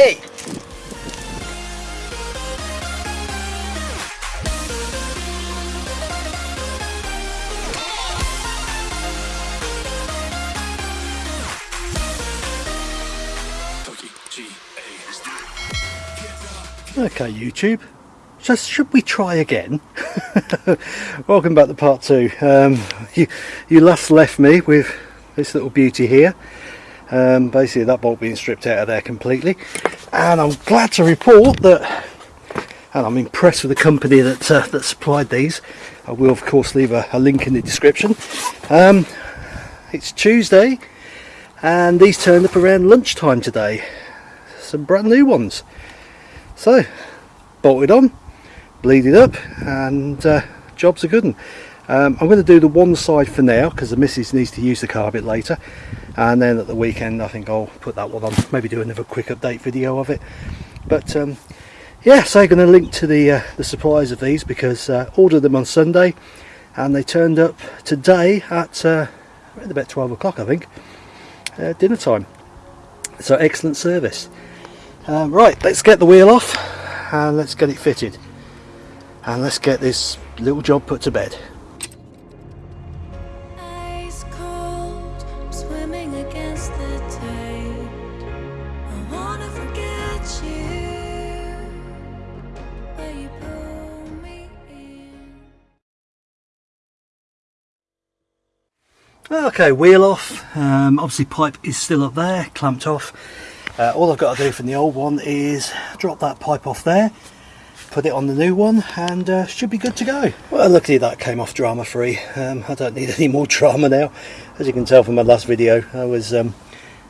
Hey! Okay YouTube, just should we try again? Welcome back to part two. Um, you, you last left me with this little beauty here. Um, basically that bolt being stripped out of there completely. And I'm glad to report that, and I'm impressed with the company that, uh, that supplied these. I will of course leave a, a link in the description. Um, it's Tuesday and these turned up around lunchtime today. Some brand new ones. So, bolted on, bleeded up, and uh, job's a good. Um, I'm going to do the one side for now because the missus needs to use the car a bit later. And then at the weekend I think I'll put that one on maybe do another quick update video of it. But um, yeah so I'm going to link to the uh, the supplies of these because uh, ordered them on Sunday and they turned up today at uh, about 12 o'clock I think uh, dinner time. So excellent service. Um, right let's get the wheel off and let's get it fitted. And let's get this little job put to bed Okay, wheel off. Um, obviously pipe is still up there, clamped off. Uh, all I've got to do from the old one is drop that pipe off there, put it on the new one and uh, should be good to go. Well luckily that came off drama free. Um, I don't need any more drama now. As you can tell from my last video I was um,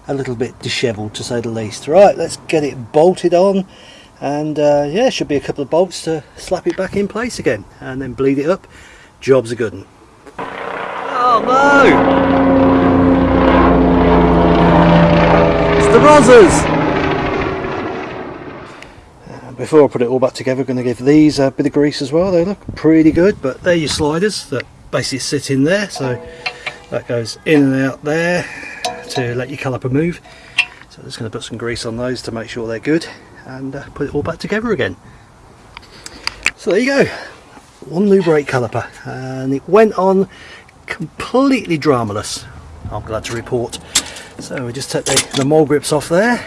a little bit dishevelled to say the least. Right, let's get it bolted on and uh, yeah, should be a couple of bolts to slap it back in place again and then bleed it up. Job's a good one. Oh no! It's the Rozzers! Uh, Before I put it all back together, I'm going to give these a bit of grease as well. They look pretty good, but they're your sliders that basically sit in there. So that goes in and out there to let your caliper move. So I'm just going to put some grease on those to make sure they're good and uh, put it all back together again. So there you go, one new brake caliper and it went on completely dramaless. I'm glad to report. So we just take the, the mole grips off there.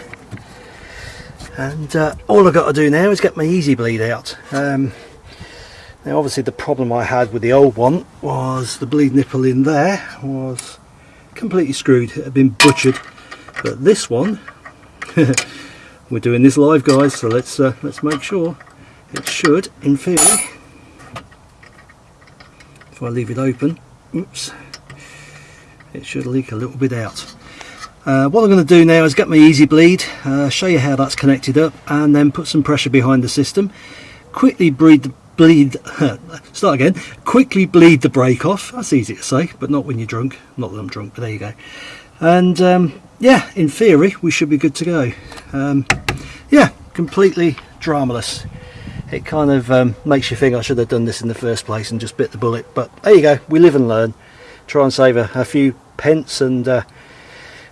And uh, all I've got to do now is get my easy bleed out. Um, now obviously the problem I had with the old one was the bleed nipple in there was completely screwed. It had been butchered. But this one we're doing this live guys so let's uh, let's make sure it should in theory if I leave it open oops. It should leak a little bit out. Uh, what I'm going to do now is get my easy bleed uh, show you how that's connected up and then put some pressure behind the system. Quickly bleed the bleed start again. Quickly bleed the brake off. That's easy to say but not when you're drunk. Not that I'm drunk but there you go. And um, yeah in theory we should be good to go. Um, yeah completely dramaless it kind of um, makes you think I should have done this in the first place and just bit the bullet. But there you go we live and learn. Try and save a, a few pence and uh,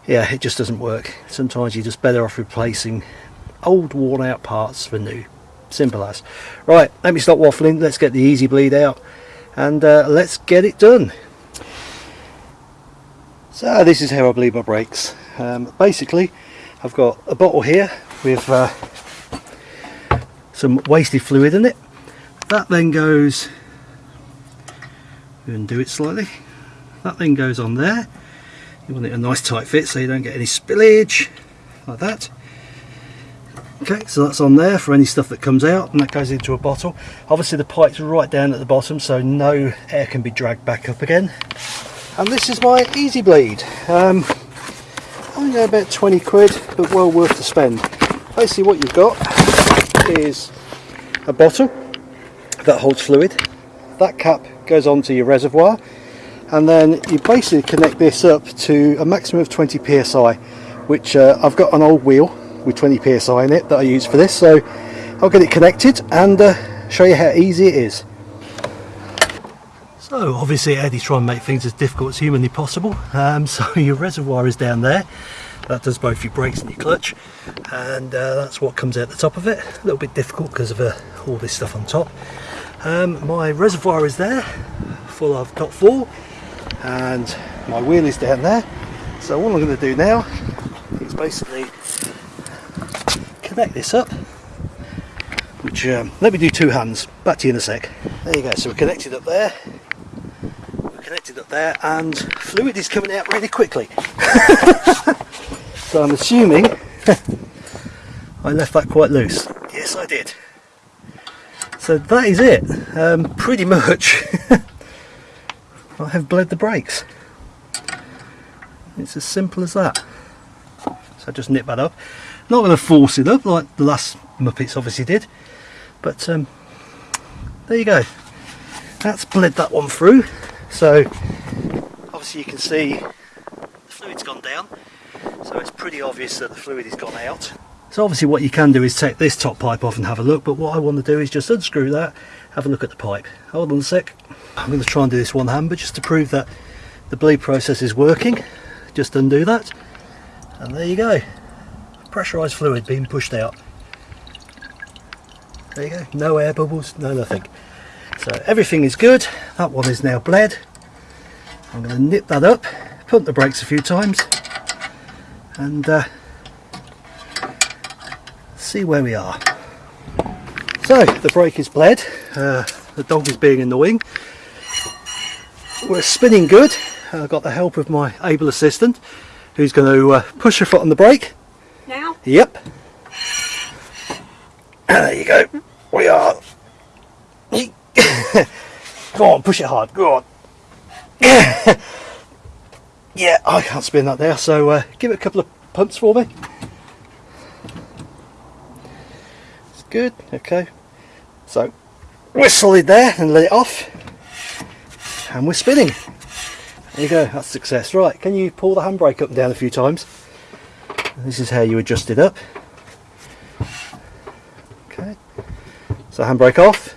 yeah it just doesn't work. Sometimes you're just better off replacing old worn out parts for new. Simple as. Right let me stop waffling. Let's get the easy bleed out and uh, let's get it done. So this is how I bleed my brakes. Um, basically I've got a bottle here with uh, some wasted fluid in it. That then goes undo it slightly. That then goes on there. You want it a nice tight fit so you don't get any spillage like that. Okay so that's on there for any stuff that comes out and that goes into a bottle. Obviously the pipe's right down at the bottom so no air can be dragged back up again. And this is my easy bleed. Um, only about 20 quid but well worth the spend. Basically what you've got is a bottle that holds fluid. That cap goes onto your reservoir and then you basically connect this up to a maximum of 20 psi which uh, I've got an old wheel with 20 psi in it that I use for this so I'll get it connected and uh, show you how easy it is. So obviously Eddie's trying to make things as difficult as humanly possible. Um, so your reservoir is down there that does both your brakes and your clutch and uh, that's what comes out the top of it. A little bit difficult because of uh, all this stuff on top. Um, my reservoir is there full of top four and my wheel is down there. So all I'm going to do now is basically connect this up which um, let me do two hands. Back to you in a sec. There you go. So we're connected up there. We're connected up there and fluid is coming out really quickly so I'm assuming I left that quite loose. Yes I did. So that is it. Um, pretty much. I have bled the brakes. It's as simple as that. So I just nip that up. Not going to force it up like the last Muppets obviously did but um, there you go. That's bled that one through. So obviously you can see the fluid's gone down so it's pretty obvious that the fluid has gone out. So obviously what you can do is take this top pipe off and have a look but what I want to do is just unscrew that have a look at the pipe. Hold on a sec. I'm going to try and do this one hand but just to prove that the bleed process is working. Just undo that. And there you go. Pressurized fluid being pushed out. There you go. No air bubbles no nothing. So everything is good. That one is now bled. I'm going to nip that up pump the brakes a few times and uh, see where we are so the brake is bled uh, the dog is being in the wing. we're spinning good I've got the help of my able assistant who's going to uh, push her foot on the brake Now? Yep. There you go. We are. go on, push it hard. Go on. yeah, I can't spin that there, so uh, give it a couple of pumps for me. It's good. Okay. So we're solid there and let it off, and we're spinning. There you go. That's success. Right. Can you pull the handbrake up and down a few times? this is how you adjust it up okay so handbrake off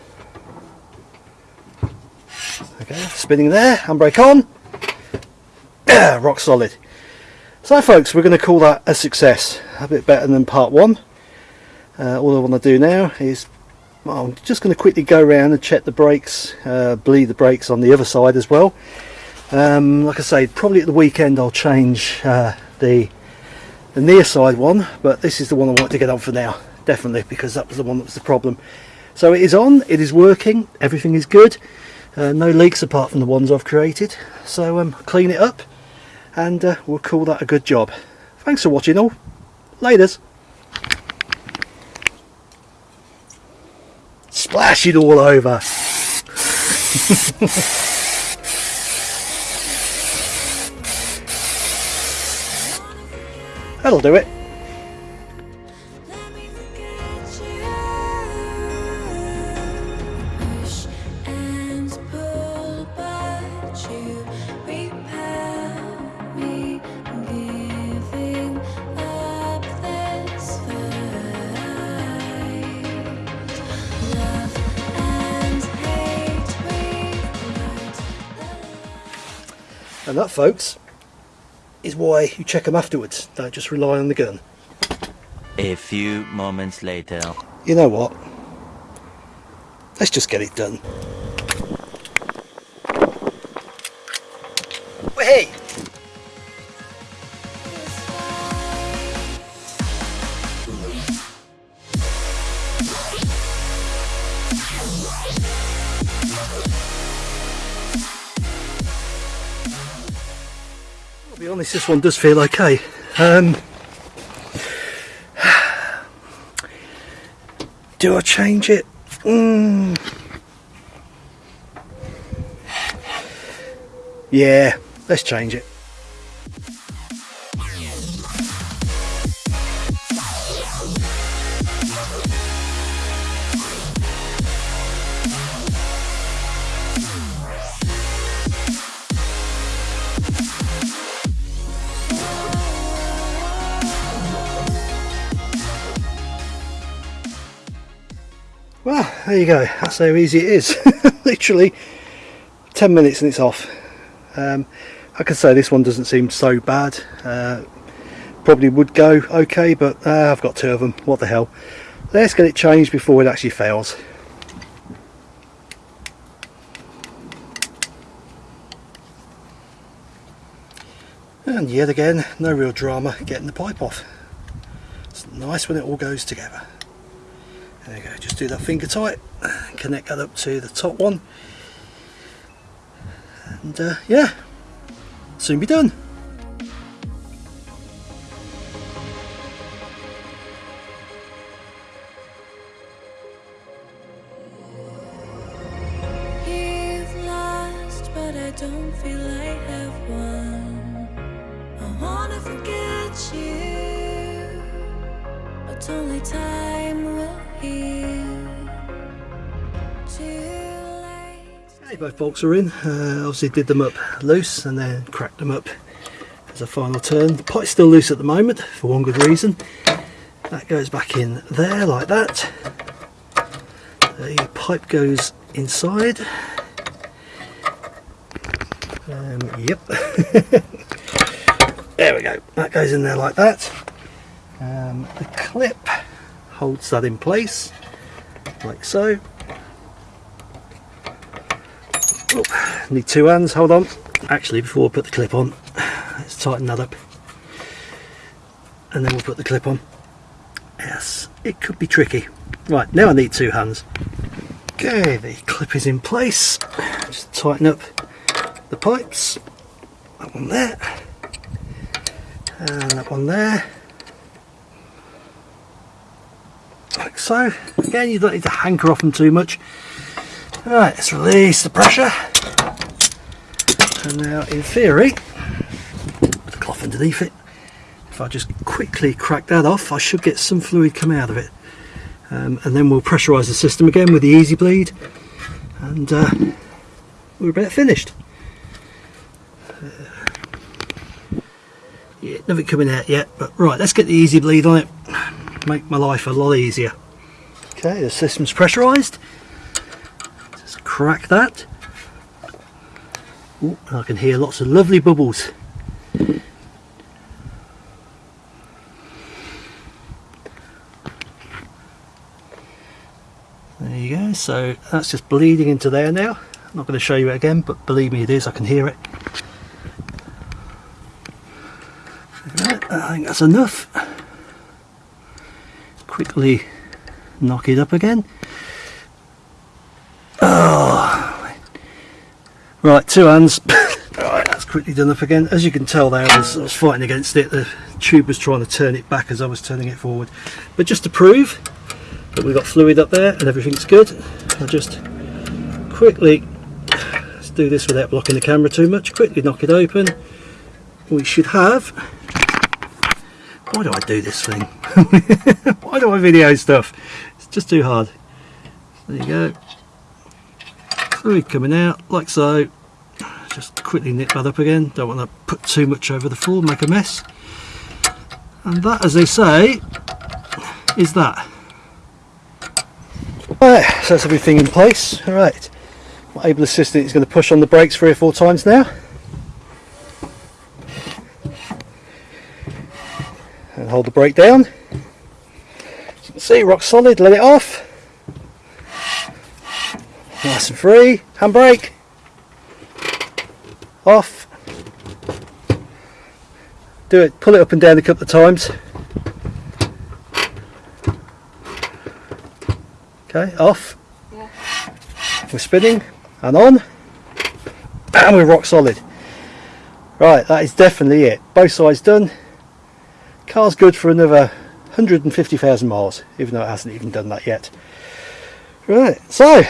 okay spinning there handbrake on rock solid. So folks. We're going to call that a success. A bit better than part one. Uh, all I want to do now is well, I'm just going to quickly go around and check the brakes uh, bleed the brakes on the other side as well. Um, like I say probably at the weekend I'll change uh, the the near side one but this is the one I want to get on for now definitely because that was the one that was the problem. So it is on it is working everything is good. Uh, no leaks apart from the ones I've created. So um, clean it up and uh, we'll call that a good job. Thanks for watching all. Laters splash it all over. That'll do it and that folks is why you check them afterwards. Don't just rely on the gun. A few moments later. you know what? Let's just get it done. Hey honest this one does feel okay um, do I change it Mm. Yeah, let's change it. There you go. That's how easy it is. Literally 10 minutes and it's off. Um, I say, this one doesn't seem so bad. Uh, probably would go okay but uh, I've got two of them what the hell let's get it changed before it actually fails and yet again no real drama getting the pipe off it's nice when it all goes together there you go just do that finger tight. Connect that up to the top one. And uh, yeah soon be done bolts are in. Uh, obviously did them up loose and then cracked them up as a final turn. The pipe's still loose at the moment for one good reason. That goes back in there like that. The pipe goes inside. Um, yep. there we go. That goes in there like that. Um, the clip holds that in place like so. Oh, need two hands, hold on. Actually, before I put the clip on, let's tighten that up. And then we'll put the clip on. Yes, it could be tricky. Right, now I need two hands. Okay, the clip is in place. Just tighten up the pipes. That one there. And that one there. Like so. Again, you don't need to hanker off them too much. Right, let's release the pressure. And now, in theory, the cloth underneath it. If I just quickly crack that off, I should get some fluid coming out of it. Um, and then we'll pressurise the system again with the Easy Bleed, and uh, we're about finished. Uh, yeah, nothing coming out yet, but right, let's get the Easy Bleed on it. Make my life a lot easier. Okay, the system's pressurised. Crack that. Ooh, I can hear lots of lovely bubbles. There you go, so that's just bleeding into there now. I'm not going to show you it again, but believe me it is, I can hear it. Right, I think that's enough. Quickly knock it up again. Right, two hands. right, that's quickly done up again. As you can tell there, I was, I was fighting against it. The tube was trying to turn it back as I was turning it forward. But just to prove that we've got fluid up there and everything's good, I'll just quickly, let's do this without blocking the camera too much, quickly knock it open. We should have, why do I do this thing? why do I video stuff? It's just too hard. There you go. Fluid coming out like so. Just quickly nip that up again. Don't want to put too much over the floor, make a mess. And that, as they say, is that. Right, so that's everything in place. Alright, my able assistant is going to push on the brakes three or four times now. And hold the brake down. You can see, rock solid, let it off. Nice and free. Handbrake. Off. Do it, pull it up and down a couple of times. Okay, off. We're spinning and on. And we're rock solid. Right, that is definitely it. Both sides done. Car's good for another 150,000 miles, even though it hasn't even done that yet. Right, so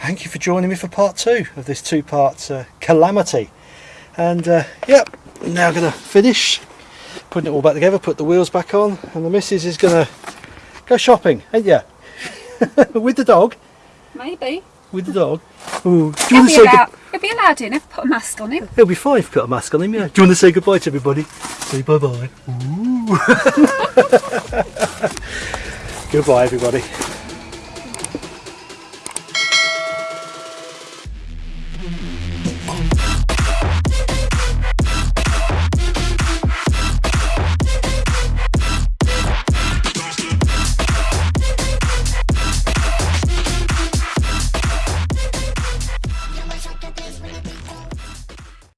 thank you for joining me for part two of this two-part uh, calamity. And uh, yep, now going to finish putting it all back together, put the wheels back on, and the missus is going to go shopping, ain't ya? With the dog. Maybe. With the dog. Ooh, do you He'll want to be, say allowed, he'll be allowed in if I put a mask on him. He'll be fine if you put a mask on him, yeah. Do you want to say goodbye to everybody? Say bye bye. Goodbye, everybody.